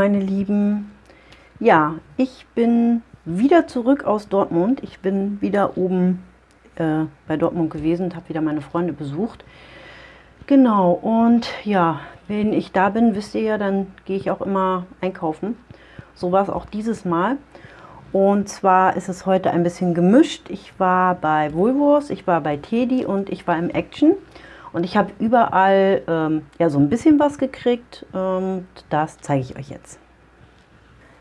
meine Lieben. Ja, ich bin wieder zurück aus Dortmund. Ich bin wieder oben äh, bei Dortmund gewesen und habe wieder meine Freunde besucht. Genau, und ja, wenn ich da bin, wisst ihr ja, dann gehe ich auch immer einkaufen. So war es auch dieses Mal. Und zwar ist es heute ein bisschen gemischt. Ich war bei Woolworths, ich war bei Teddy und ich war im Action. Und ich habe überall ähm, ja, so ein bisschen was gekriegt. Und das zeige ich euch jetzt.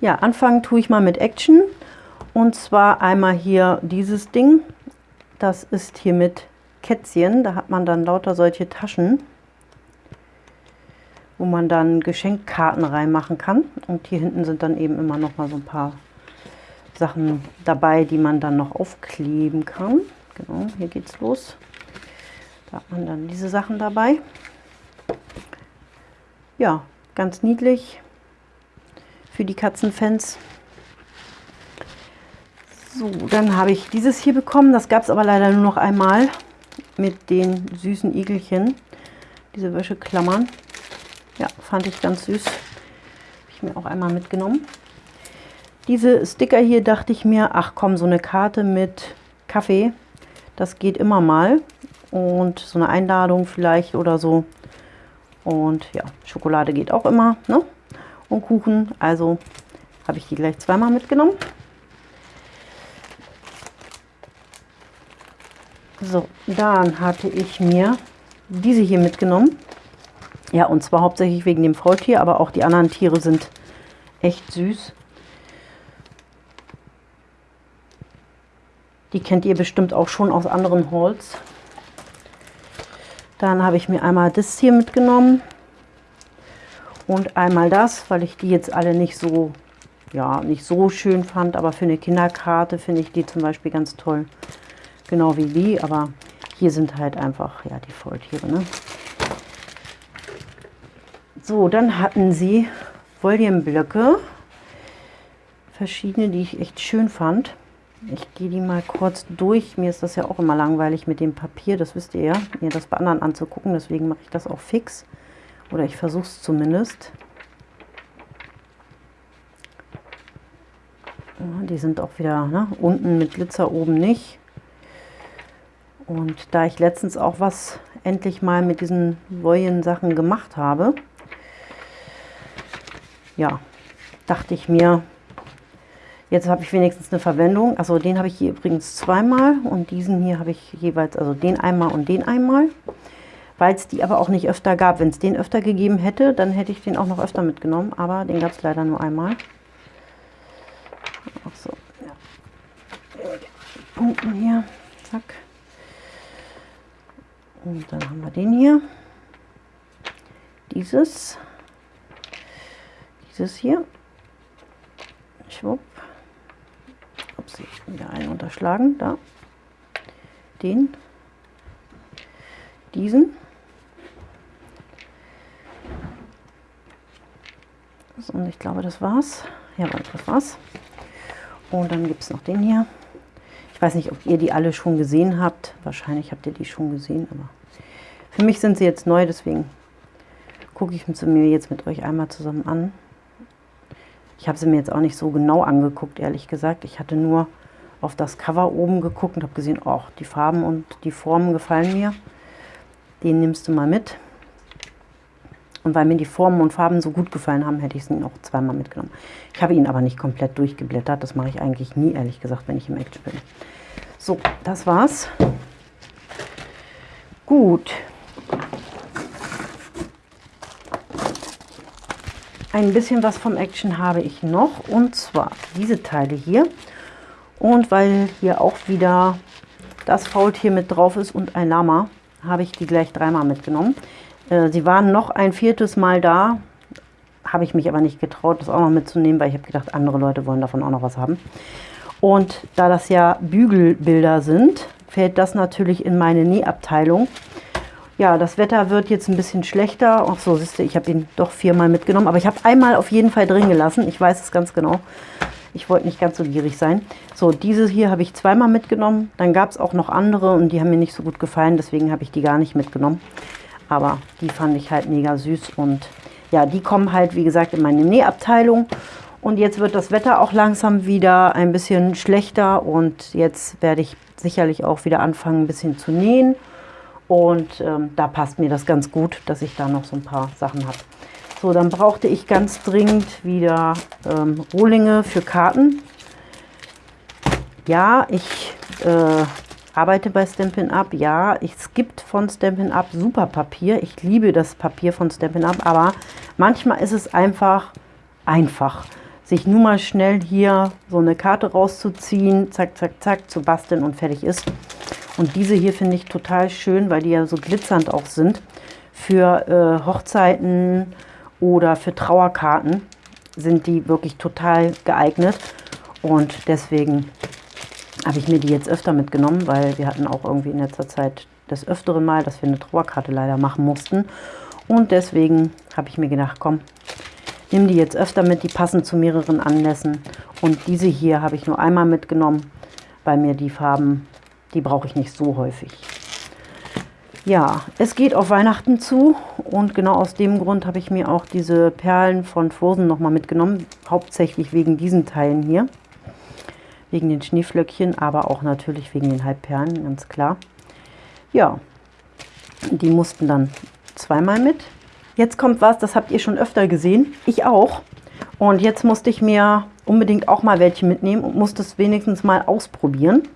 Ja, anfangen tue ich mal mit Action. Und zwar einmal hier dieses Ding. Das ist hier mit Kätzchen. Da hat man dann lauter solche Taschen, wo man dann Geschenkkarten reinmachen kann. Und hier hinten sind dann eben immer noch mal so ein paar Sachen dabei, die man dann noch aufkleben kann. Genau, hier geht's los. Da hat man dann diese Sachen dabei. Ja, ganz niedlich für die Katzenfans. So, dann habe ich dieses hier bekommen. Das gab es aber leider nur noch einmal mit den süßen Igelchen. Diese Wäscheklammern. Ja, fand ich ganz süß. Habe ich mir auch einmal mitgenommen. Diese Sticker hier dachte ich mir, ach komm, so eine Karte mit Kaffee, das geht immer mal und so eine Einladung vielleicht oder so. Und ja, Schokolade geht auch immer, ne? Und Kuchen, also habe ich die gleich zweimal mitgenommen. So, dann hatte ich mir diese hier mitgenommen. Ja, und zwar hauptsächlich wegen dem Faultier, aber auch die anderen Tiere sind echt süß. Die kennt ihr bestimmt auch schon aus anderen Hauls. Dann habe ich mir einmal das hier mitgenommen und einmal das, weil ich die jetzt alle nicht so, ja, nicht so schön fand, aber für eine Kinderkarte finde ich die zum Beispiel ganz toll. Genau wie die, aber hier sind halt einfach, ja, die Faultiere, ne? So, dann hatten sie Volumeblöcke, verschiedene, die ich echt schön fand. Ich gehe die mal kurz durch. Mir ist das ja auch immer langweilig mit dem Papier, das wisst ihr ja, mir das bei anderen anzugucken. Deswegen mache ich das auch fix. Oder ich versuche es zumindest. Ja, die sind auch wieder ne, unten mit Glitzer, oben nicht. Und da ich letztens auch was endlich mal mit diesen Woyen-Sachen gemacht habe, ja, dachte ich mir, Jetzt habe ich wenigstens eine Verwendung. Also den habe ich hier übrigens zweimal und diesen hier habe ich jeweils, also den einmal und den einmal. Weil es die aber auch nicht öfter gab. Wenn es den öfter gegeben hätte, dann hätte ich den auch noch öfter mitgenommen. Aber den gab es leider nur einmal. Ach so, ja. Punkten hier. Zack. Und dann haben wir den hier. Dieses. Dieses hier. Schwupp ups, wieder einen unterschlagen, da, den, diesen, so, und ich glaube, das war's, ja, das war's, und dann gibt es noch den hier, ich weiß nicht, ob ihr die alle schon gesehen habt, wahrscheinlich habt ihr die schon gesehen, aber für mich sind sie jetzt neu, deswegen gucke ich mir jetzt mit euch einmal zusammen an. Ich habe sie mir jetzt auch nicht so genau angeguckt, ehrlich gesagt. Ich hatte nur auf das Cover oben geguckt und habe gesehen, oh, die Farben und die Formen gefallen mir. Den nimmst du mal mit. Und weil mir die Formen und Farben so gut gefallen haben, hätte ich ihn auch zweimal mitgenommen. Ich habe ihn aber nicht komplett durchgeblättert. Das mache ich eigentlich nie, ehrlich gesagt, wenn ich im Action bin. So, das war's. Gut, Ein bisschen was vom Action habe ich noch und zwar diese Teile hier. Und weil hier auch wieder das Faultier mit drauf ist und ein Lama, habe ich die gleich dreimal mitgenommen. Äh, sie waren noch ein viertes Mal da, habe ich mich aber nicht getraut, das auch noch mitzunehmen, weil ich habe gedacht, andere Leute wollen davon auch noch was haben. Und da das ja Bügelbilder sind, fällt das natürlich in meine Nähabteilung. Ja, das Wetter wird jetzt ein bisschen schlechter. Ach so, siehst du, ich habe ihn doch viermal mitgenommen. Aber ich habe einmal auf jeden Fall drin gelassen. Ich weiß es ganz genau. Ich wollte nicht ganz so gierig sein. So, diese hier habe ich zweimal mitgenommen. Dann gab es auch noch andere und die haben mir nicht so gut gefallen. Deswegen habe ich die gar nicht mitgenommen. Aber die fand ich halt mega süß und ja, die kommen halt, wie gesagt, in meine Nähabteilung. Und jetzt wird das Wetter auch langsam wieder ein bisschen schlechter und jetzt werde ich sicherlich auch wieder anfangen, ein bisschen zu nähen. Und ähm, da passt mir das ganz gut, dass ich da noch so ein paar Sachen habe. So, dann brauchte ich ganz dringend wieder ähm, Rohlinge für Karten. Ja, ich äh, arbeite bei Stampin' Up. Ja, es gibt von Stampin' Up super Papier. Ich liebe das Papier von Stampin' Up, aber manchmal ist es einfach einfach, sich nur mal schnell hier so eine Karte rauszuziehen, zack, zack, zack, zu basteln und fertig ist. Und diese hier finde ich total schön, weil die ja so glitzernd auch sind. Für äh, Hochzeiten oder für Trauerkarten sind die wirklich total geeignet. Und deswegen habe ich mir die jetzt öfter mitgenommen, weil wir hatten auch irgendwie in letzter Zeit das öftere Mal, dass wir eine Trauerkarte leider machen mussten. Und deswegen habe ich mir gedacht, komm, nimm die jetzt öfter mit, die passen zu mehreren Anlässen. Und diese hier habe ich nur einmal mitgenommen, weil mir die Farben, die brauche ich nicht so häufig. Ja, es geht auf Weihnachten zu und genau aus dem Grund habe ich mir auch diese Perlen von Frozen nochmal mitgenommen. Hauptsächlich wegen diesen Teilen hier wegen den Schneeflöckchen, aber auch natürlich wegen den Halbperlen, ganz klar. Ja, die mussten dann zweimal mit. Jetzt kommt was, das habt ihr schon öfter gesehen, ich auch. Und jetzt musste ich mir unbedingt auch mal welche mitnehmen und musste es wenigstens mal ausprobieren.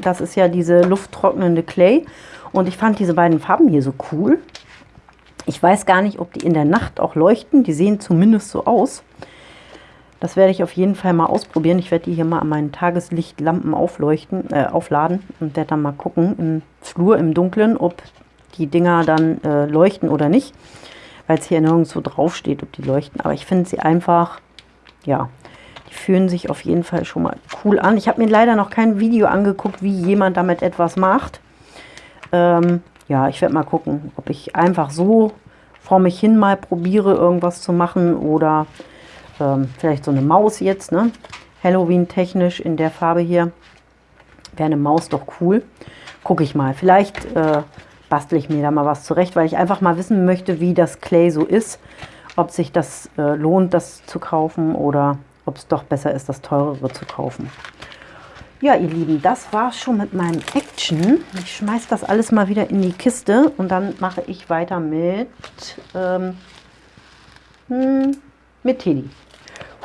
Das ist ja diese lufttrocknende Clay. Und ich fand diese beiden Farben hier so cool. Ich weiß gar nicht, ob die in der Nacht auch leuchten. Die sehen zumindest so aus. Das werde ich auf jeden Fall mal ausprobieren. Ich werde die hier mal an meinen Tageslichtlampen aufleuchten, äh, aufladen und werde dann mal gucken im Flur, im Dunkeln, ob die Dinger dann äh, leuchten oder nicht. Weil es hier nirgendwo drauf steht, ob die leuchten. Aber ich finde sie einfach, ja, fühlen sich auf jeden Fall schon mal cool an. Ich habe mir leider noch kein Video angeguckt, wie jemand damit etwas macht. Ähm, ja, ich werde mal gucken, ob ich einfach so vor mich hin mal probiere, irgendwas zu machen oder ähm, vielleicht so eine Maus jetzt, ne? Halloween-technisch in der Farbe hier. Wäre eine Maus doch cool. Gucke ich mal. Vielleicht äh, bastel ich mir da mal was zurecht, weil ich einfach mal wissen möchte, wie das Clay so ist. Ob sich das äh, lohnt, das zu kaufen oder ob es doch besser ist, das teurere zu kaufen. Ja, ihr Lieben, das war schon mit meinem Action. Ich schmeiße das alles mal wieder in die Kiste und dann mache ich weiter mit, ähm, hm, mit Teddy.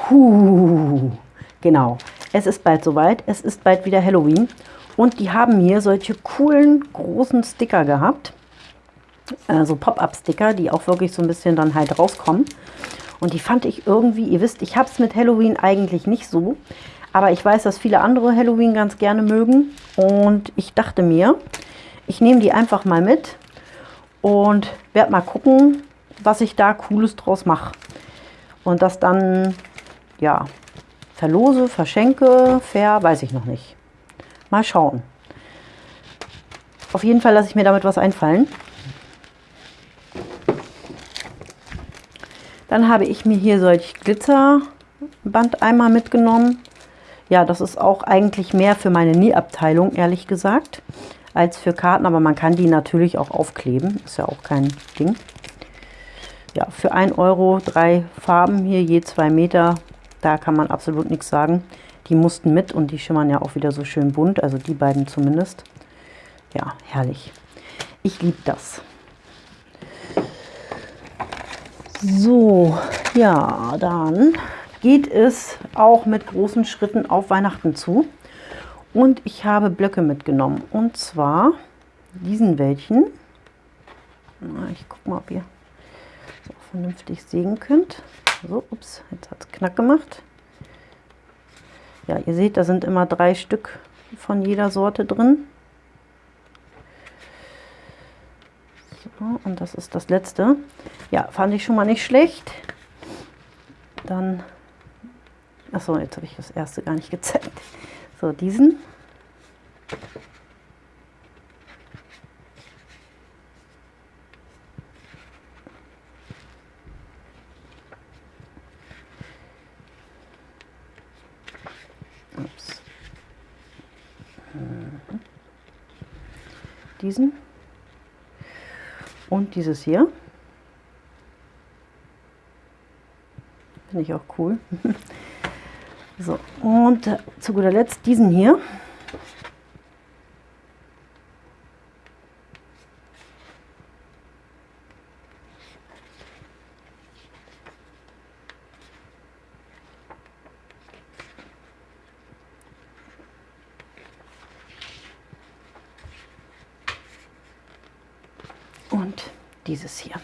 Huh, genau. Es ist bald soweit. Es ist bald wieder Halloween. Und die haben hier solche coolen, großen Sticker gehabt. Also Pop-Up-Sticker, die auch wirklich so ein bisschen dann halt rauskommen. Und die fand ich irgendwie, ihr wisst, ich habe es mit Halloween eigentlich nicht so. Aber ich weiß, dass viele andere Halloween ganz gerne mögen. Und ich dachte mir, ich nehme die einfach mal mit und werde mal gucken, was ich da Cooles draus mache. Und das dann ja, verlose, verschenke, fair, weiß ich noch nicht. Mal schauen. Auf jeden Fall lasse ich mir damit was einfallen. Dann habe ich mir hier solch Glitzerbandeimer mitgenommen. Ja, das ist auch eigentlich mehr für meine Nähabteilung, ehrlich gesagt, als für Karten. Aber man kann die natürlich auch aufkleben. Ist ja auch kein Ding. Ja, für 1 Euro drei Farben hier, je zwei Meter, da kann man absolut nichts sagen. Die mussten mit und die schimmern ja auch wieder so schön bunt, also die beiden zumindest. Ja, herrlich. Ich liebe das. So, ja, dann geht es auch mit großen Schritten auf Weihnachten zu. Und ich habe Blöcke mitgenommen. Und zwar diesen welchen. Ich gucke mal, ob ihr so vernünftig sehen könnt. So, ups, jetzt hat es knack gemacht. Ja, ihr seht, da sind immer drei Stück von jeder Sorte drin. Und das ist das letzte. Ja, fand ich schon mal nicht schlecht. Dann, achso, jetzt habe ich das erste gar nicht gezeigt. So, diesen. diesen. Und dieses hier. Finde ich auch cool. so, und zu guter Letzt diesen hier. Und dieses hier.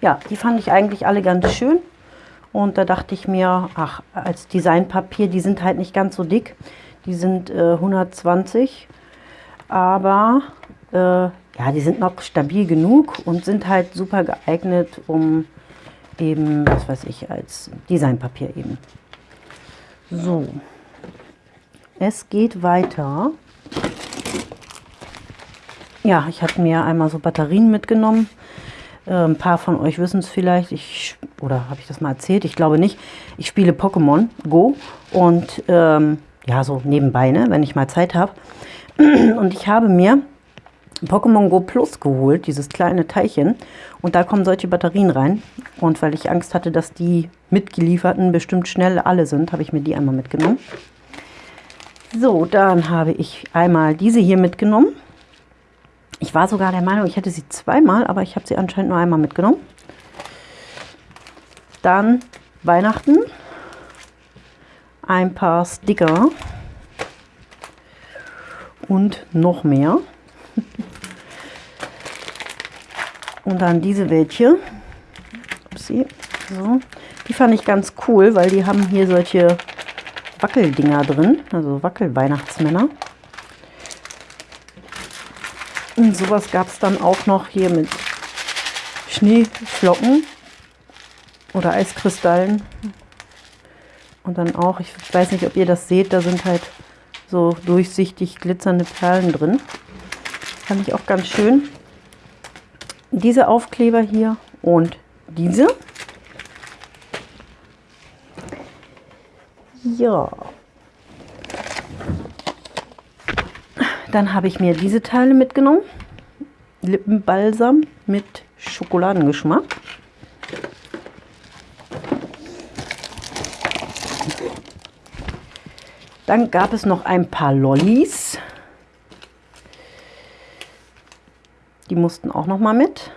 Ja, die fand ich eigentlich alle ganz schön. Und da dachte ich mir, ach, als Designpapier, die sind halt nicht ganz so dick. Die sind äh, 120, aber äh, ja, die sind noch stabil genug und sind halt super geeignet, um eben, was weiß ich, als Designpapier eben. So, es geht weiter. Ja, ich habe mir einmal so Batterien mitgenommen. Äh, ein paar von euch wissen es vielleicht. Ich, oder habe ich das mal erzählt? Ich glaube nicht. Ich spiele Pokémon Go und ähm, ja, so nebenbei, ne, wenn ich mal Zeit habe. Und ich habe mir Pokémon Go Plus geholt, dieses kleine Teilchen. Und da kommen solche Batterien rein. Und weil ich Angst hatte, dass die mitgelieferten bestimmt schnell alle sind, habe ich mir die einmal mitgenommen. So, dann habe ich einmal diese hier mitgenommen. Ich war sogar der Meinung, ich hätte sie zweimal, aber ich habe sie anscheinend nur einmal mitgenommen. Dann Weihnachten. Ein paar Sticker. Und noch mehr. Und dann diese welche. Upsi. So. Die fand ich ganz cool, weil die haben hier solche Wackeldinger drin. Also Wackelweihnachtsmänner. Und sowas gab es dann auch noch hier mit Schneeflocken oder Eiskristallen. Und dann auch, ich weiß nicht, ob ihr das seht, da sind halt so durchsichtig glitzernde Perlen drin. Fand ich auch ganz schön. Diese Aufkleber hier und diese. Ja, Dann habe ich mir diese Teile mitgenommen. Lippenbalsam mit Schokoladengeschmack. Dann gab es noch ein paar Lollis. Die mussten auch noch mal mit.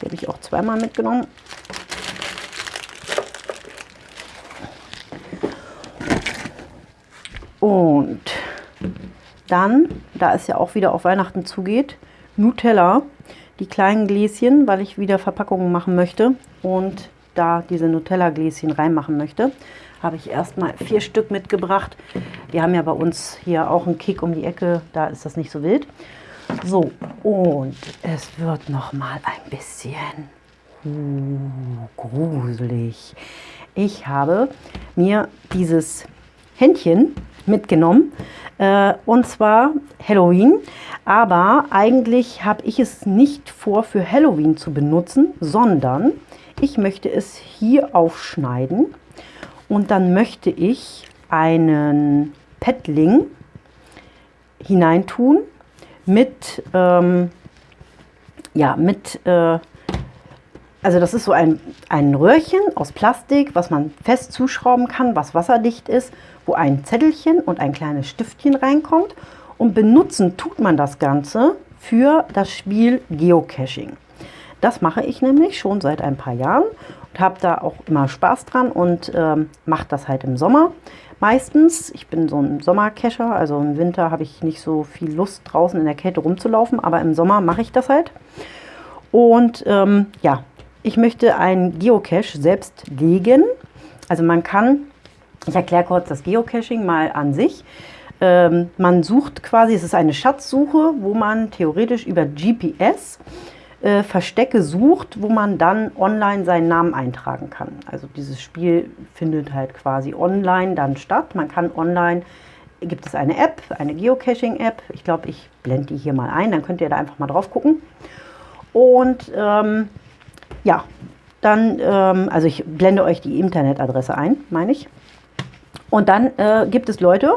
Die habe ich auch zweimal mitgenommen. Und dann, da es ja auch wieder auf Weihnachten zugeht, Nutella, die kleinen Gläschen, weil ich wieder Verpackungen machen möchte und da diese Nutella-Gläschen reinmachen möchte, habe ich erstmal vier Stück mitgebracht. Wir haben ja bei uns hier auch einen Kick um die Ecke, da ist das nicht so wild. So, und es wird noch mal ein bisschen uh, gruselig. Ich habe mir dieses Händchen mitgenommen. Äh, und zwar Halloween. Aber eigentlich habe ich es nicht vor, für Halloween zu benutzen, sondern ich möchte es hier aufschneiden. Und dann möchte ich einen Petling hineintun mit, ähm, ja, mit, äh, also das ist so ein, ein Röhrchen aus Plastik, was man fest zuschrauben kann, was wasserdicht ist wo ein Zettelchen und ein kleines Stiftchen reinkommt. Und benutzen tut man das Ganze für das Spiel Geocaching. Das mache ich nämlich schon seit ein paar Jahren und habe da auch immer Spaß dran und ähm, mache das halt im Sommer meistens. Ich bin so ein Sommercacher, also im Winter habe ich nicht so viel Lust draußen in der Kälte rumzulaufen, aber im Sommer mache ich das halt. Und ähm, ja, ich möchte einen Geocache selbst legen. Also man kann ich erkläre kurz das Geocaching mal an sich. Ähm, man sucht quasi, es ist eine Schatzsuche, wo man theoretisch über GPS äh, Verstecke sucht, wo man dann online seinen Namen eintragen kann. Also dieses Spiel findet halt quasi online dann statt. Man kann online, gibt es eine App, eine Geocaching-App. Ich glaube, ich blende die hier mal ein, dann könnt ihr da einfach mal drauf gucken. Und ähm, ja, dann, ähm, also ich blende euch die Internetadresse ein, meine ich. Und dann äh, gibt es Leute,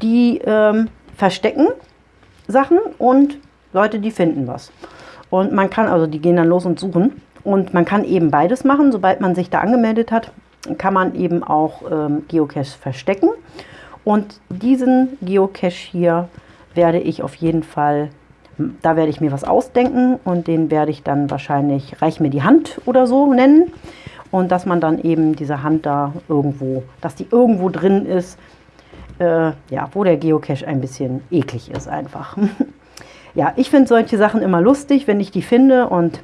die ähm, verstecken Sachen und Leute, die finden was. Und man kann, also die gehen dann los und suchen. Und man kann eben beides machen, sobald man sich da angemeldet hat. kann man eben auch ähm, Geocache verstecken. Und diesen Geocache hier werde ich auf jeden Fall, da werde ich mir was ausdenken und den werde ich dann wahrscheinlich Reich mir die Hand oder so nennen. Und dass man dann eben diese Hand da irgendwo, dass die irgendwo drin ist, äh, ja, wo der Geocache ein bisschen eklig ist einfach. ja, ich finde solche Sachen immer lustig, wenn ich die finde und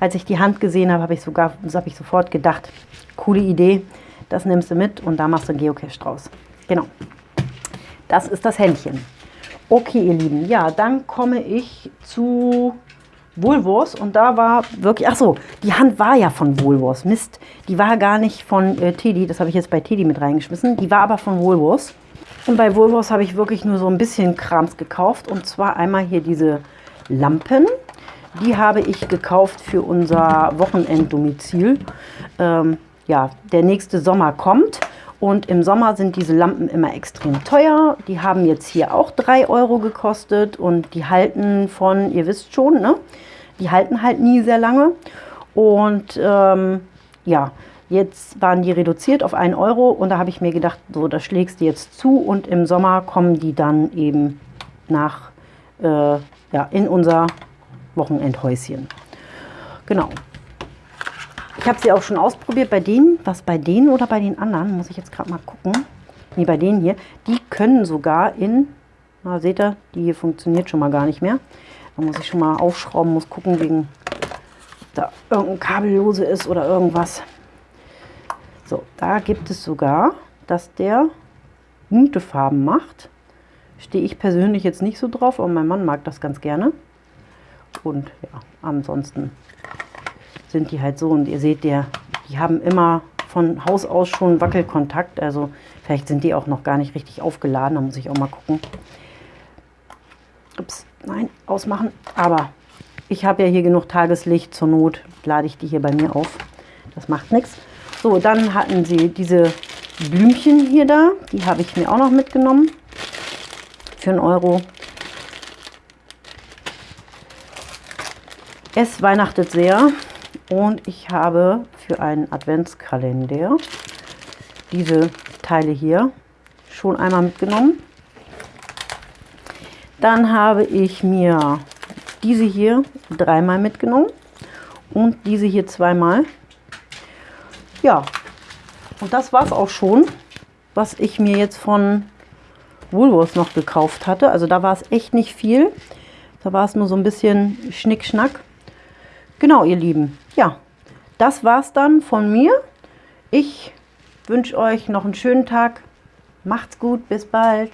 als ich die Hand gesehen habe, habe ich sogar, habe ich sofort gedacht, coole Idee, das nimmst du mit und da machst du einen Geocache draus. Genau. Das ist das Händchen. Okay, ihr Lieben, ja, dann komme ich zu Woolworths und da war wirklich, ach so, die Hand war ja von Woolworths, Mist, die war gar nicht von äh, Teddy, das habe ich jetzt bei Teddy mit reingeschmissen, die war aber von Woolworths. Und bei Woolworths habe ich wirklich nur so ein bisschen Krams gekauft und zwar einmal hier diese Lampen, die habe ich gekauft für unser Wochenenddomizil. Ähm, ja, der nächste Sommer kommt und im Sommer sind diese Lampen immer extrem teuer. Die haben jetzt hier auch 3 Euro gekostet und die halten von, ihr wisst schon, ne? die halten halt nie sehr lange. Und ähm, ja, jetzt waren die reduziert auf 1 Euro und da habe ich mir gedacht, so, das schlägst du jetzt zu und im Sommer kommen die dann eben nach, äh, ja, in unser Wochenendhäuschen. Genau, ich habe sie auch schon ausprobiert bei denen, was bei denen oder bei den anderen, muss ich jetzt gerade mal gucken. Nee, bei denen hier, die können sogar in, na seht ihr, die hier funktioniert schon mal gar nicht mehr. Da muss ich schon mal aufschrauben, muss gucken, wegen da irgendein Kabel lose ist oder irgendwas. So, da gibt es sogar, dass der bunte Farben macht. Stehe ich persönlich jetzt nicht so drauf, aber mein Mann mag das ganz gerne. Und ja, ansonsten sind die halt so. Und ihr seht, der, die haben immer von Haus aus schon Wackelkontakt. Also vielleicht sind die auch noch gar nicht richtig aufgeladen. Da muss ich auch mal gucken. Ups, nein, ausmachen. Aber ich habe ja hier genug Tageslicht. Zur Not lade ich die hier bei mir auf. Das macht nichts. So, dann hatten sie diese Blümchen hier da. Die habe ich mir auch noch mitgenommen. Für einen Euro. Es weihnachtet sehr. Und ich habe für einen Adventskalender diese Teile hier schon einmal mitgenommen. Dann habe ich mir diese hier dreimal mitgenommen und diese hier zweimal. Ja, und das war es auch schon, was ich mir jetzt von Woolworths noch gekauft hatte. Also da war es echt nicht viel. Da war es nur so ein bisschen Schnickschnack. Genau, ihr Lieben ja, das war's dann von mir. Ich wünsche euch noch einen schönen Tag. Macht's gut, bis bald.